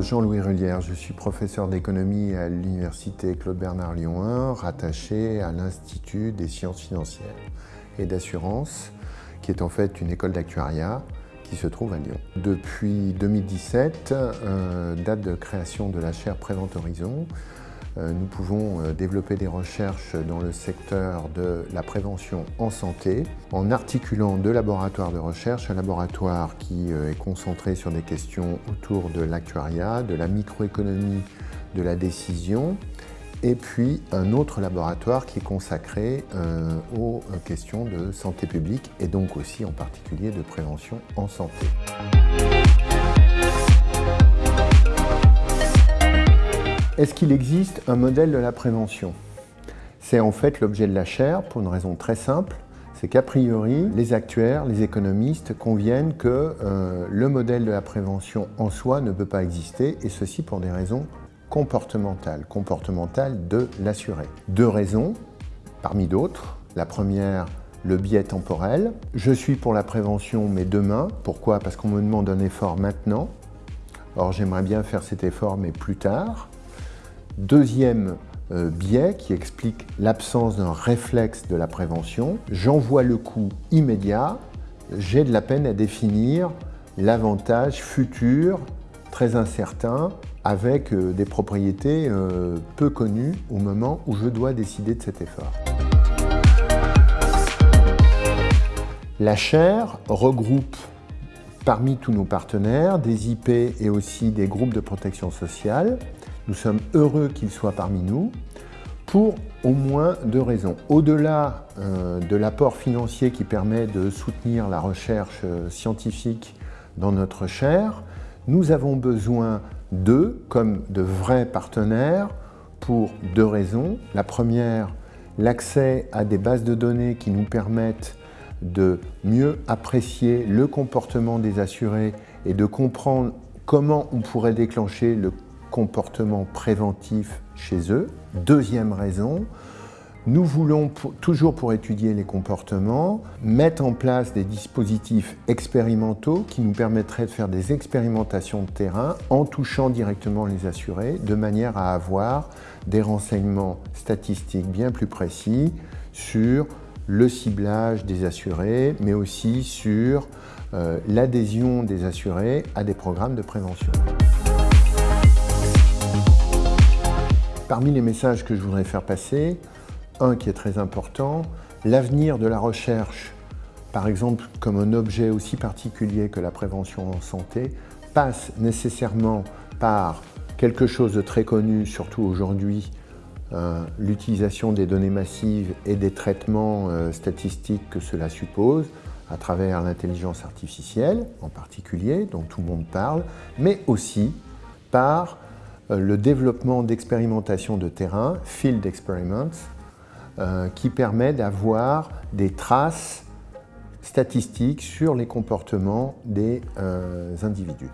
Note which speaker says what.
Speaker 1: Jean-Louis Rullière, je suis professeur d'économie à l'Université Claude Bernard Lyon 1, rattaché à l'Institut des sciences financières et d'assurance, qui est en fait une école d'actuariat qui se trouve à Lyon. Depuis 2017, euh, date de création de la chaire Prévente Horizon, nous pouvons euh, développer des recherches dans le secteur de la prévention en santé en articulant deux laboratoires de recherche, un laboratoire qui euh, est concentré sur des questions autour de l'actuariat, de la microéconomie de la décision et puis un autre laboratoire qui est consacré aux questions de santé publique et donc aussi en particulier de prévention en santé. Est-ce qu'il existe un modèle de la prévention? C'est en fait l'objet de la chaire pour une raison très simple, c'est qu'a priori, les actuaires, les économistes conviennent que euh, le modèle de la prévention en soi ne peut pas exister, et ceci pour des raisons comportementales, comportementales de l'assuré. Deux raisons, parmi d'autres. La première, le biais temporel. Je suis pour la prévention, mais demain. Pourquoi? Parce qu'on me demande un effort maintenant. Or, j'aimerais bien faire cet effort, mais plus tard. Deuxième euh, biais qui explique l'absence d'un réflexe de la prévention, j'envoie le coût immédiat, j'ai de la peine à définir l'avantage futur, très incertain, avec euh, des propriétés euh, peu connues au moment où je dois décider de cet effort. La chaire regroupe parmi tous nos partenaires des IP et aussi des groupes de protection sociale nous sommes heureux qu'il soit parmi nous pour au moins deux raisons. Au-delà euh, de l'apport financier qui permet de soutenir la recherche euh, scientifique dans notre chaire, nous avons besoin d'eux comme de vrais partenaires pour deux raisons. La première, l'accès à des bases de données qui nous permettent de mieux apprécier le comportement des assurés et de comprendre comment on pourrait déclencher le comportement préventif chez eux. Deuxième raison, nous voulons, toujours pour étudier les comportements, mettre en place des dispositifs expérimentaux qui nous permettraient de faire des expérimentations de terrain en touchant directement les assurés, de manière à avoir des renseignements statistiques bien plus précis sur le ciblage des assurés, mais aussi sur euh, l'adhésion des assurés à des programmes de prévention. Parmi les messages que je voudrais faire passer, un qui est très important, l'avenir de la recherche, par exemple comme un objet aussi particulier que la prévention en santé, passe nécessairement par quelque chose de très connu, surtout aujourd'hui, euh, l'utilisation des données massives et des traitements euh, statistiques que cela suppose, à travers l'intelligence artificielle en particulier, dont tout le monde parle, mais aussi par le développement d'expérimentations de terrain, field experiments, euh, qui permet d'avoir des traces statistiques sur les comportements des euh, individus.